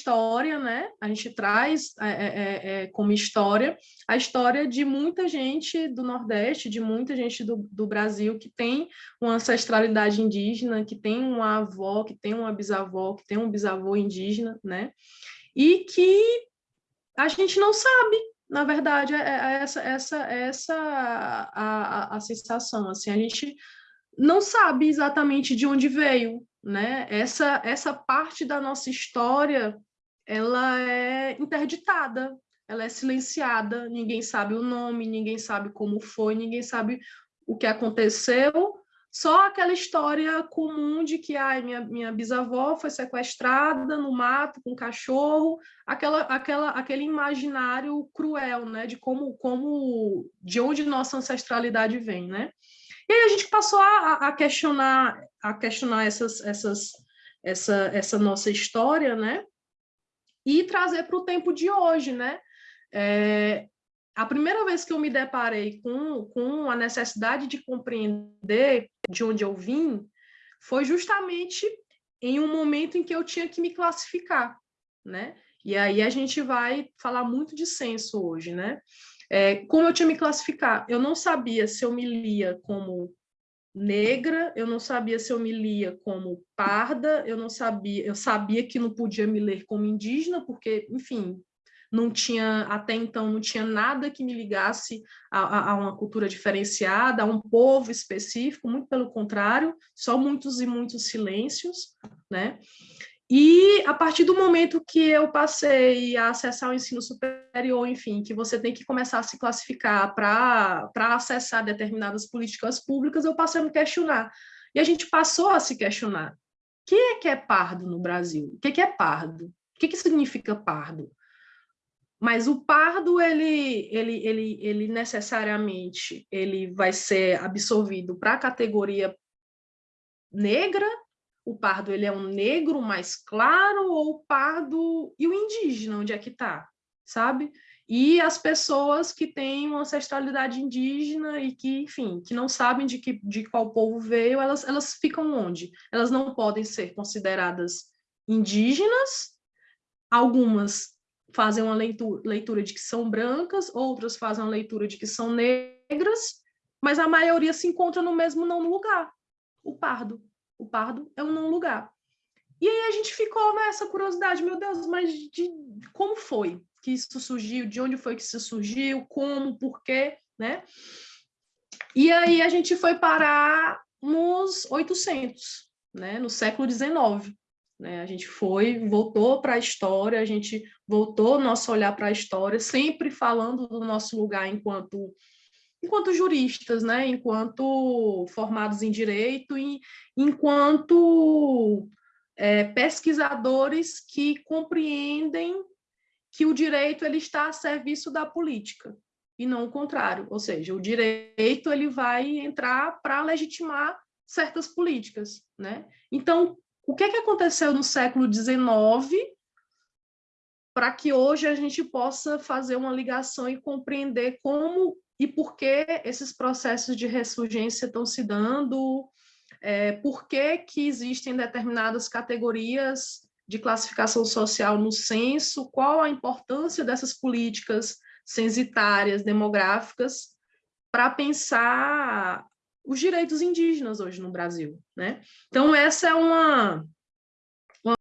história, né? A gente traz é, é, é, é, como história a história de muita gente do Nordeste, de muita gente do, do Brasil que tem uma ancestralidade indígena, que tem uma avó, que tem uma bisavó, que tem um bisavô indígena, né? E que a gente não sabe, na verdade, é, é essa, essa, essa a, a, a sensação, assim, a gente não sabe exatamente de onde veio, né? Essa, essa parte da nossa história ela é interditada, ela é silenciada, ninguém sabe o nome, ninguém sabe como foi, ninguém sabe o que aconteceu, só aquela história comum de que ai, minha, minha bisavó foi sequestrada no mato com um cachorro, aquela, aquela, aquele imaginário cruel, né, de como, como, de onde nossa ancestralidade vem, né? E aí a gente passou a, a questionar, a questionar essas, essas, essa, essa nossa história, né? E trazer para o tempo de hoje, né? É, a primeira vez que eu me deparei com, com a necessidade de compreender de onde eu vim foi justamente em um momento em que eu tinha que me classificar, né? E aí a gente vai falar muito de senso hoje, né? É, como eu tinha me classificar? Eu não sabia se eu me lia como negra, eu não sabia se eu me lia como parda, eu não sabia, eu sabia que não podia me ler como indígena, porque, enfim, não tinha, até então, não tinha nada que me ligasse a, a, uma cultura diferenciada, a um povo específico, muito pelo contrário, só muitos e muitos silêncios, né? E a partir do momento que eu passei a acessar o ensino superior, enfim, que você tem que começar a se classificar para acessar determinadas políticas públicas, eu passei a me questionar. E a gente passou a se questionar. O que é que é pardo no Brasil? O que é, que é pardo? O que, que significa pardo? Mas o pardo, ele, ele, ele, ele necessariamente ele vai ser absorvido para a categoria negra o pardo ele é um negro mais claro ou o pardo e o indígena, onde é que está, sabe? E as pessoas que têm uma ancestralidade indígena e que, enfim, que não sabem de, que, de qual povo veio, elas, elas ficam onde? Elas não podem ser consideradas indígenas, algumas fazem uma leitura, leitura de que são brancas, outras fazem uma leitura de que são negras, mas a maioria se encontra no mesmo não lugar, o pardo o pardo é um não lugar. E aí a gente ficou nessa curiosidade, meu Deus, mas de como foi que isso surgiu, de onde foi que isso surgiu, como, por quê, né? E aí a gente foi parar nos 800, né? no século XIX. Né? A gente foi, voltou para a história, a gente voltou nosso olhar para a história, sempre falando do nosso lugar enquanto enquanto juristas, né, enquanto formados em direito e enquanto é, pesquisadores que compreendem que o direito ele está a serviço da política e não o contrário, ou seja, o direito ele vai entrar para legitimar certas políticas, né? Então, o que, é que aconteceu no século XIX para que hoje a gente possa fazer uma ligação e compreender como e por que esses processos de ressurgência estão se dando, é, por que, que existem determinadas categorias de classificação social no censo, qual a importância dessas políticas censitárias, demográficas, para pensar os direitos indígenas hoje no Brasil. Né? Então, essa é uma,